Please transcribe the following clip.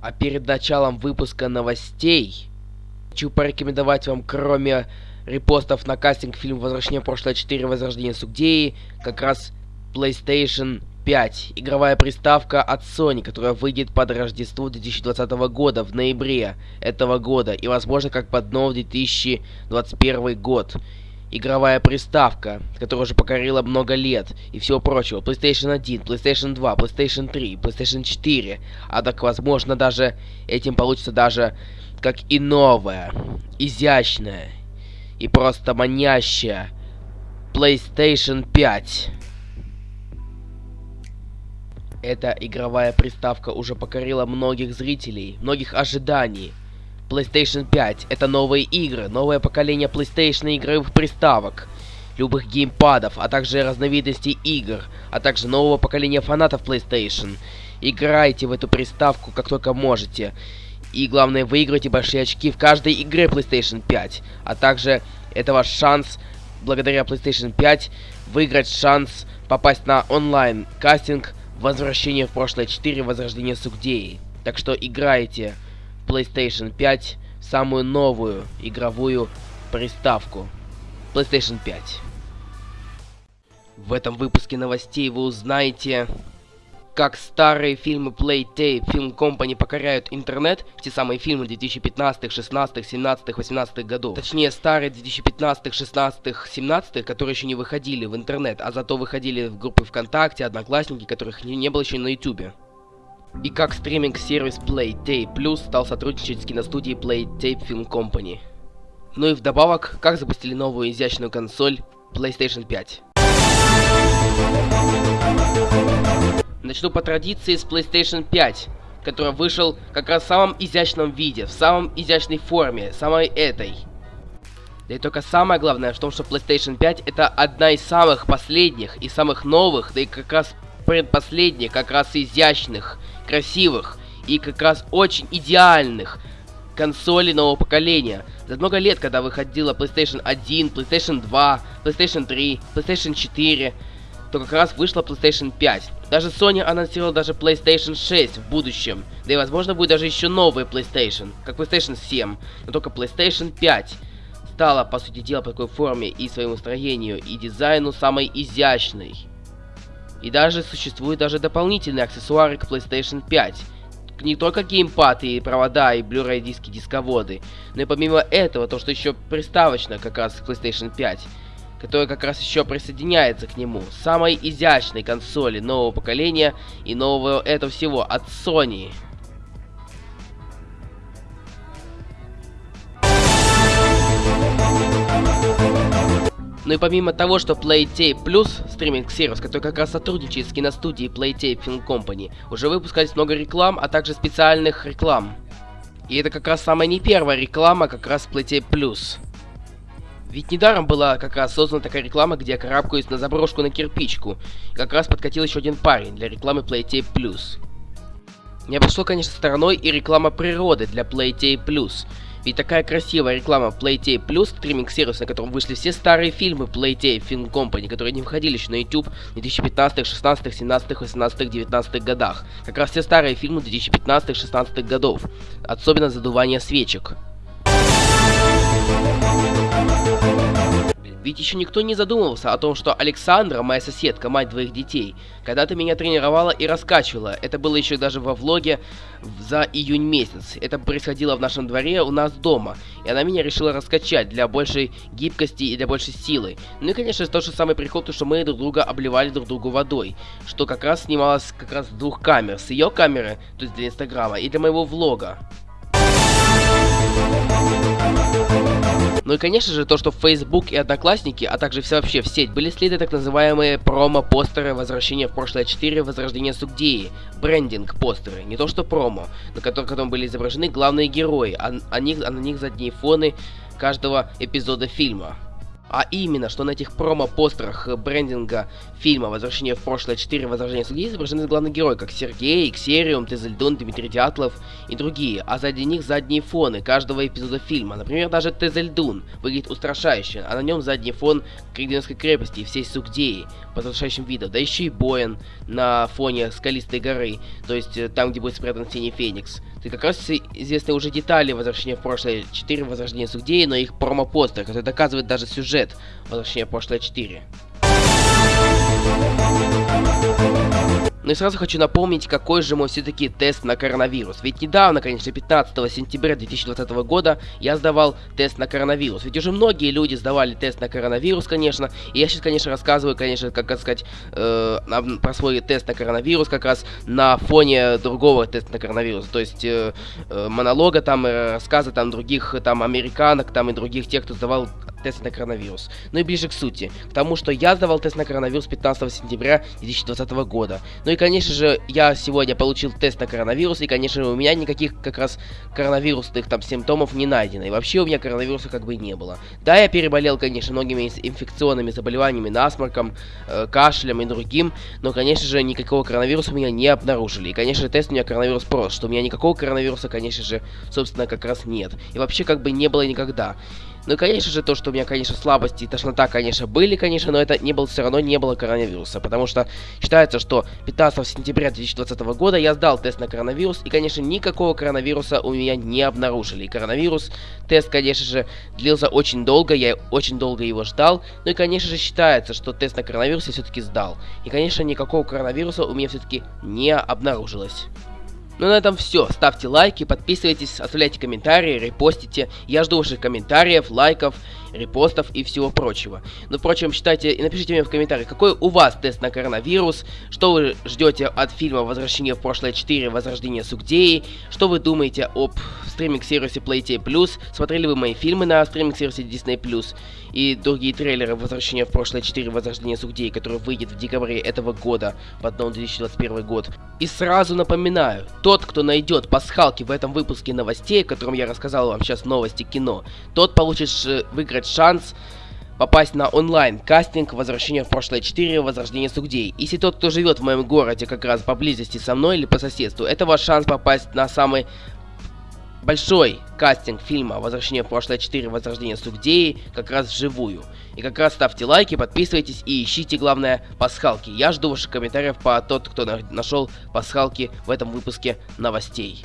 А перед началом выпуска новостей хочу порекомендовать вам, кроме репостов на кастинг фильм «Возвращение в прошлое 4. Возрождение Сугдеи», как раз PlayStation 5. Игровая приставка от Sony, которая выйдет под Рождество 2020 года, в ноябре этого года, и возможно как под новый 2021 год игровая приставка, которая уже покорила много лет и всего прочего. PlayStation 1, PlayStation 2, PlayStation 3, PlayStation 4. А так, возможно, даже этим получится даже как и новая, изящная и просто манящая PlayStation 5. Эта игровая приставка уже покорила многих зрителей, многих ожиданий. PlayStation 5 это новые игры, новое поколение PlayStation игровых приставок, любых геймпадов, а также разновидностей игр, а также нового поколения фанатов PlayStation. Играйте в эту приставку как только можете. И главное, выиграйте большие очки в каждой игре PlayStation 5. А также это ваш шанс, благодаря PlayStation 5, выиграть шанс попасть на онлайн кастинг Возвращение в прошлое 4 Возрождение Сугдеи. Так что играйте PlayStation 5 самую новую игровую приставку PlayStation 5. В этом выпуске новостей вы узнаете, как старые фильмы Playtape Film Company покоряют интернет, те самые фильмы 2015, 16, 17, 18 годов. Точнее, старые 2015, 16, 17, которые еще не выходили в интернет, а зато выходили в группы ВКонтакте, Одноклассники, которых не, не было еще на Ютубе и как стриминг-сервис PlayTape Plus стал сотрудничать с киностудией PlayTape Film Company. Ну и вдобавок, как запустили новую изящную консоль PlayStation 5. Начну по традиции с PlayStation 5, который вышел как раз в самом изящном виде, в самом изящной форме, самой этой. Да и только самое главное в том, что PlayStation 5 это одна из самых последних и самых новых, да и как раз предпоследних, как раз изящных красивых и как раз очень идеальных консолей нового поколения. За много лет, когда выходила PlayStation 1, PlayStation 2, PlayStation 3, PlayStation 4, то как раз вышла PlayStation 5. Даже Sony анонсировала даже PlayStation 6 в будущем. Да и возможно будет даже еще новый PlayStation, как PlayStation 7. Но только PlayStation 5 стала, по сути дела, по такой форме и своему строению, и дизайну самой изящной. И даже существуют даже дополнительные аксессуары к PlayStation 5. Не только геймпад и провода и Blu-ray диски, дисководы, но и помимо этого, то, что еще приставочно как раз к PlayStation 5, которая как раз еще присоединяется к нему. Самой изящной консоли нового поколения и нового этого всего от Sony. Ну и помимо того, что PlayTape Plus, стриминг-сервис, который как раз сотрудничает с киностудией PlayTape Film Company, уже выпускались много реклам, а также специальных реклам. И это как раз самая не первая реклама, как раз PlayTape Plus. Ведь недаром была как раз создана такая реклама, где я карабкаюсь на заброшку на кирпичку. И как раз подкатил еще один парень для рекламы PlayTape Plus. Не обошло, конечно, стороной и реклама природы для PlayTape Plus. Ведь такая красивая реклама PlayTape Plus, стриминг-сервис, на котором вышли все старые фильмы PlayTape Film Company, которые не выходили еще на YouTube в 2015, 16, 17, 18, 19 годах. Как раз все старые фильмы 2015, 16 годов. Особенно задувание свечек. Ведь еще никто не задумывался о том, что Александра, моя соседка, мать двоих детей, когда-то меня тренировала и раскачивала. Это было еще даже во влоге за июнь месяц. Это происходило в нашем дворе у нас дома. И она меня решила раскачать для большей гибкости и для большей силы. Ну и конечно тот же самый прикол, то что мы друг друга обливали друг другу водой. Что как раз снималось как раз с двух камер. С ее камеры, то есть для инстаграма, и для моего влога. Ну и конечно же то, что Facebook и Одноклассники, а также все вообще в сеть, были слиты так называемые промо-постеры Возвращения в прошлое 4, Возрождение Сугдеи, брендинг-постеры, не то что промо, на которых потом были изображены главные герои, а, а, них, а на них задние фоны каждого эпизода фильма. А именно, что на этих промо-постерах брендинга фильма «Возвращение в прошлое 4. Возрождение судьи» изображены главные герои, как Сергей, Иксериум, Тезельдон, Дмитрий Дятлов и другие, а сзади них задние фоны каждого эпизода фильма. Например, даже Тезельдун выглядит устрашающе, а на нем задний фон Криденской крепости и всей Сугдеи под устрашающим видом, да еще и Боен на фоне скалистой горы, то есть э, там, где будет спрятан Синий Феникс. Ты как раз известны уже детали Возвращения в прошлое 4, Возрождение Сугдеи, но их промо-постер, который доказывает даже сюжет Возвращения в прошлое 4. Ну и сразу хочу напомнить, какой же мой все-таки тест на коронавирус. Ведь недавно, конечно, 15 сентября 2020 года я сдавал тест на коронавирус. Ведь уже многие люди сдавали тест на коронавирус, конечно. И я сейчас, конечно, рассказываю, конечно, как сказать, э, про свой тест на коронавирус как раз на фоне другого теста на коронавирус. То есть э, э, монолога там, э, рассказа там других там американок там и других тех, кто сдавал тест на коронавирус. Ну и ближе к сути, к тому, что я сдавал тест на коронавирус 15 сентября 2020 года. Ну и, конечно же, я сегодня получил тест на коронавирус, и, конечно, у меня никаких как раз коронавирусных там симптомов не найдено. И вообще у меня коронавируса как бы не было. Да, я переболел, конечно, многими инфекционными заболеваниями, насморком, э, кашлем и другим, но, конечно же, никакого коронавируса у меня не обнаружили. И, конечно, тест у меня коронавирус прост, что у меня никакого коронавируса, конечно же, собственно, как раз нет. И вообще как бы не было никогда. Ну и, конечно же, то, что у меня, конечно, слабости и тошнота, конечно, были, конечно, но это не было, все равно не было коронавируса, потому что считается, что 15 сентября 2020 года я сдал тест на коронавирус, и, конечно, никакого коронавируса у меня не обнаружили. И коронавирус, тест, конечно же, длился очень долго, я очень долго его ждал, ну и, конечно же, считается, что тест на коронавирус я все-таки сдал. И, конечно, никакого коронавируса у меня все-таки не обнаружилось. Ну на этом все. Ставьте лайки, подписывайтесь, оставляйте комментарии, репостите. Я жду ваших комментариев, лайков, репостов и всего прочего. Ну, впрочем, считайте и напишите мне в комментариях, какой у вас тест на коронавирус, что вы ждете от фильма «Возвращение в прошлое 4. Возрождение Сугдеи», что вы думаете об стриминг-сервисе Playtay+, смотрели вы мои фильмы на стриминг-сервисе Disney+, и другие трейлеры «Возвращение в прошлое 4. Возрождение Сугдеи», который выйдет в декабре этого года, в одном 2021 год. И сразу напоминаю, тот, кто найдет пасхалки в этом выпуске новостей, о котором я рассказал вам сейчас новости кино, тот получит выиграть шанс попасть на онлайн-кастинг «Возвращение в прошлое 4. Возрождение Сугдей». Если тот, кто живет в моем городе как раз поблизости со мной или по соседству, это ваш шанс попасть на самый большой кастинг фильма «Возвращение в прошлое 4. Возрождение Сугдеи» как раз вживую. И как раз ставьте лайки, подписывайтесь и ищите, главное, пасхалки. Я жду ваших комментариев по тот, кто на нашел пасхалки в этом выпуске новостей.